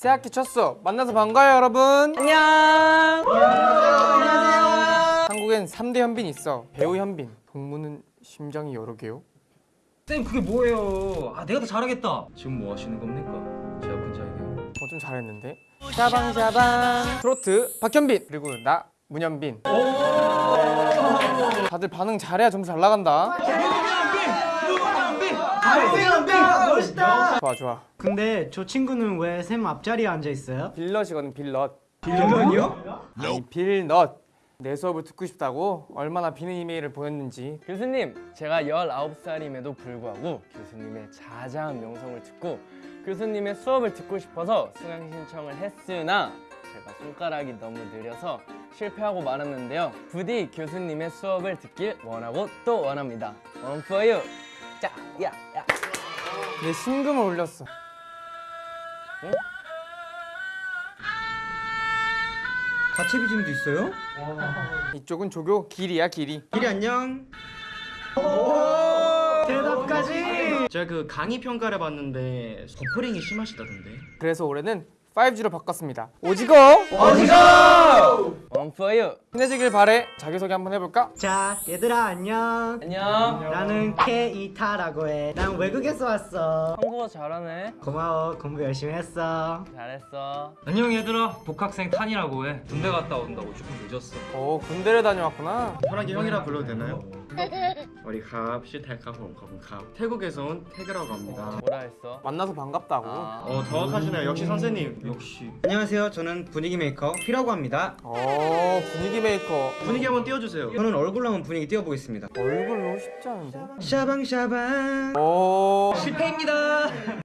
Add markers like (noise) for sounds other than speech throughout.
새학기 첫 수업 만나서 반가워요 여러분. 안녕. 안녕하세요. 한국엔 3대 현빈이 있어. 배우 현빈. 동무는 심장이 여러 개요? 쌤 그게 뭐예요? 아 내가 더 잘하겠다. 지금 뭐 하시는 겁니까? 제가 군자에게요. 어좀 잘했는데? 샤방샤방. 트로트 박현빈. 그리고 나 문현빈. 다들 반응 잘해야 점수 잘 나간다 좋아 좋아 근데 저 친구는 왜샘 앞자리에 앉아 있어요? 빌넛이거든 빌넛 빌런이요? 아니 빌넛 내 수업을 듣고 싶다고 얼마나 비는 이메일을 보냈는지 교수님, 제가 19살임에도 불구하고 교수님의 자자한 명성을 듣고 교수님의 수업을 듣고 싶어서 수강 신청을 했으나 제가 손가락이 너무 느려서 실패하고 말았는데요. 부디 교수님의 수업을 듣길 원하고 또 원합니다. One for you. 자, 야, 야. 내 신금을 올렸어 가채비 짐도 있어요? 이쪽은 조교 길이야 길이 길이 안녕. 대답까지! 제가 그 강의 평가를 봤는데 버퍼링이 심하시다던데. 그래서 올해는 5G로 바꿨습니다 오지고 One for you. 친해지길 바래 자기소개 한번 해볼까? 자, 얘들아 안녕. 안녕. 나는 케이타라고 해. 난 외국에서 왔어. 한국어 잘하네. 고마워. 공부 열심히 했어. 잘했어. 안녕 얘들아. 복학생 탄이라고 해. 군대 갔다 온다고 조금 늦었어. 오 군대를 다녀왔구나 편하게 형이라 불러도 되나요? (laughs) 우리 갑 시탈카홈 갑 태국에서 온 태그라고 합니다. 뭐라 했어? 만나서 반갑다고 아, 어 정확하시네요. 역시 선생님. 역시. 안녕하세요. 저는 분위기 메이커 피라고 합니다. 어 분위기 메이커 분위기 한번 띄워주세요. 저는 얼굴로 한번 분위기 띄워보겠습니다. 얼굴로 쉽지 않은데 샤방샤방. 오 실패입니다.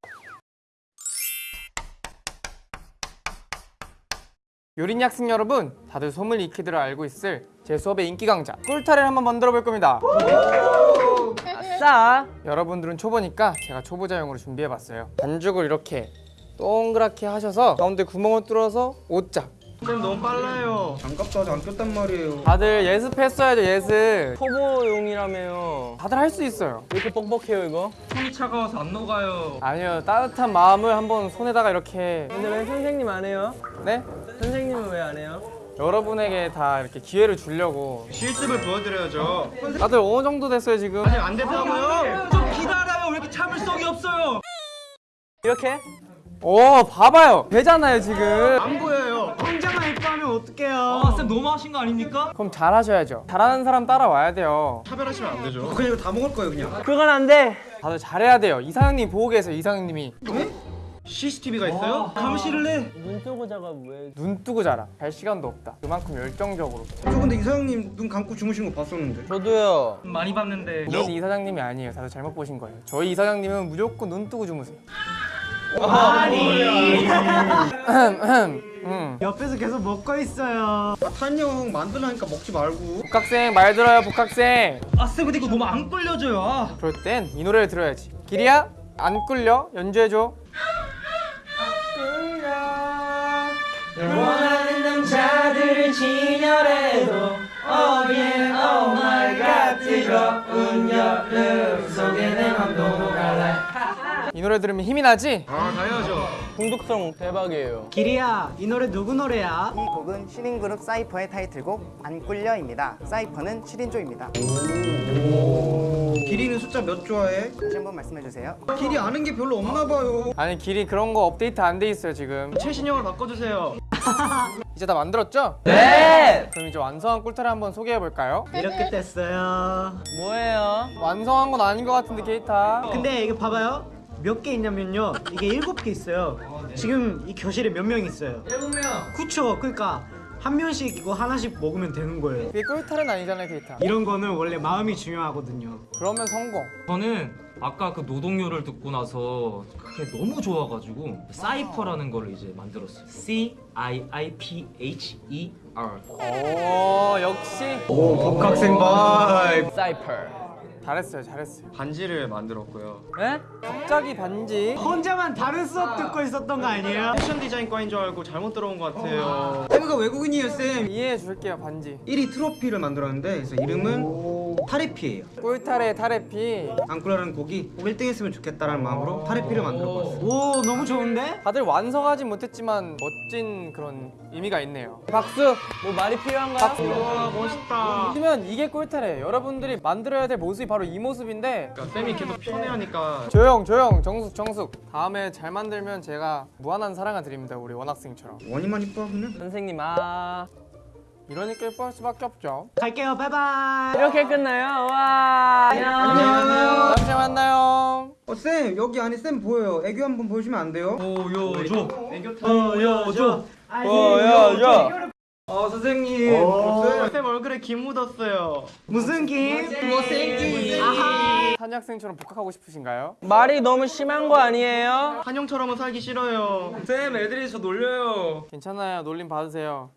요린 학생 여러분 다들 소문 익히들 알고 있을 제 수업의 인기 강자 꿀타래를 한번 만들어 볼 겁니다 아싸. 여러분들은 초보니까 제가 초보자용으로 준비해 봤어요 반죽을 이렇게 동그랗게 하셔서 가운데 구멍을 뚫어서 옷자 쌤 너무 빨라요. 장갑도 아직 안 꼈단 말이에요. 다들 예습했어야죠 예습 초보용이라며요. 다들 할 수 있어요 왜 이렇게 뻑뻑해요 이거? 손이 차가워서 안 녹아요. 아니요 따뜻한 마음을 한번 손에다가 이렇게 근데 왜 선생님 안 해요? 네? 선생님은 왜 안 해요? 여러분에게 다 이렇게 기회를 주려고 실습을 보여드려야죠. 다들 어느 정도 됐어요 지금? 아직 안 됐다고요? 좀 기다려요. 왜 이렇게 참을성이 없어요? 이렇게? 오 봐봐요 되잖아요 지금 안 보여요. 혼자만 이뻐하면 어떡해요? 아, 쌤 너무 하신 거 아닙니까? 그럼 잘하셔야죠 잘하는 사람 따라와야 돼요 차별하시면 안 되죠. 그냥 이거 다 먹을 거예요 그냥. 그건 안 돼. 다들 잘해야 돼요 이상형님 보고 계세요 이상형님이 CCTV가 있어요? 감시를 해. 눈 뜨고 자가 왜? 눈 뜨고 자라 갈 시간도 없다 그만큼 열정적으로 저 근데 이사장님 눈 감고 주무시는 거 봤었는데. 저도요. 많이 봤는데. 이건 이사장님이 아니에요 다들 잘못 보신 거예요 저희 이사장님은 무조건 눈 뜨고 주무세요 음. 옆에서 계속 먹고 있어요. 아, 탄형 만들라니까 먹지 말고. 복학생 말 들어요 복학생 아, 쌤 근데 이거 너무 안 끌려져요. 아. 그럴 땐 이 노래를 들어야지 길이야 안 끌려 연주해줘 원하는 남자들을 진열해도 Oh yeah, oh my god 뜨거운 여름 속에 내 맘도 녹아라 이 노래 들으면 힘이 나지? 아 당연하죠. 중독성 대박이에요 기리야, 이 노래 누구 노래야? 이 곡은 7인 그룹 사이퍼의 타이틀곡 안 꿀려입니다. 사이퍼는 7인조입니다. 길이는 숫자 몇 좋아해? 다시 한번 말씀해 주세요. 길이 아는 게 별로 없나 봐요. 아니 길이 그런 거 업데이트 안 돼 있어요 지금 최신형을 바꿔주세요. (laughs) 이제 다 만들었죠? 네! 그럼 이제 완성한 꿀타를 한번 소개해 볼까요? 이렇게 됐어요. 뭐예요? 완성한 건 아닌 것 같은데 케이타 근데 이거 봐봐요. 몇 개 있냐면요. 이게 일곱 개 있어요. 지금 이 교실에 몇 명 있어요? 일곱 명. 그쵸? 그러니까 한 명씩 이거 하나씩 먹으면 되는 거예요. 그게 꿀타는 아니잖아요 케이타 이런 거는 원래 마음이 중요하거든요. 그러면 성공 저는 아까 그 노동요를 듣고 나서 그게 너무 좋아가지고 사이퍼라는 걸 이제 만들었어요. C I I P H E R. 오 역시 복학생 vibe. 사이퍼 잘했어요 잘했어요 반지를 만들었고요. 네? 갑자기 반지 혼자만 다른 수업 듣고 있었던 거 아니에요? 패션 디자인과인 줄 알고 잘못 들어온 것 같아요. 태그가 외국인이에요 쌤. 이해해 줄게요 반지 1위 트로피를 만들었는데 그래서 이름은 타레피예요. 꿀타래 타레피 앙꾸라는 곡이 꼭 1등 했으면 좋겠다라는 마음으로 타레피를 만들어 봤어요. 오 너무 좋은데? 다들 완성하진 못했지만 멋진 그런 의미가 있네요 박수 뭐 말이 필요한가요? 박수 와 멋있다. 하면 이게 꿀타래 여러분들이 만들어야 될 모습이 바로 이 모습인데 그러니까 쌤이 계속 편애하니까 조용 조용 정숙 정숙 다음에 잘 만들면 제가 무한한 사랑을 드립니다 우리 원학생처럼 원이만 이뻐 그냥. 선생님 아 이러니까 예뻐할 수밖에 없죠 갈게요. 바이바이. 이렇게 끝나요? 와 안녕 다음 주에 만나요 어, 쌤 여기 안에 쌤 보여요. 애교 한 번 보여주면 안 돼요? 보여줘. 보여줘. 보여줘 어 선생님. 어, 쌤 얼굴에 김 묻었어요. 무슨 김? 못생김. 한학생처럼 복학하고 싶으신가요? 말이 너무 심한 거 아니에요? 한영처럼은 살기 싫어요. 괜찮아요 놀림 받으세요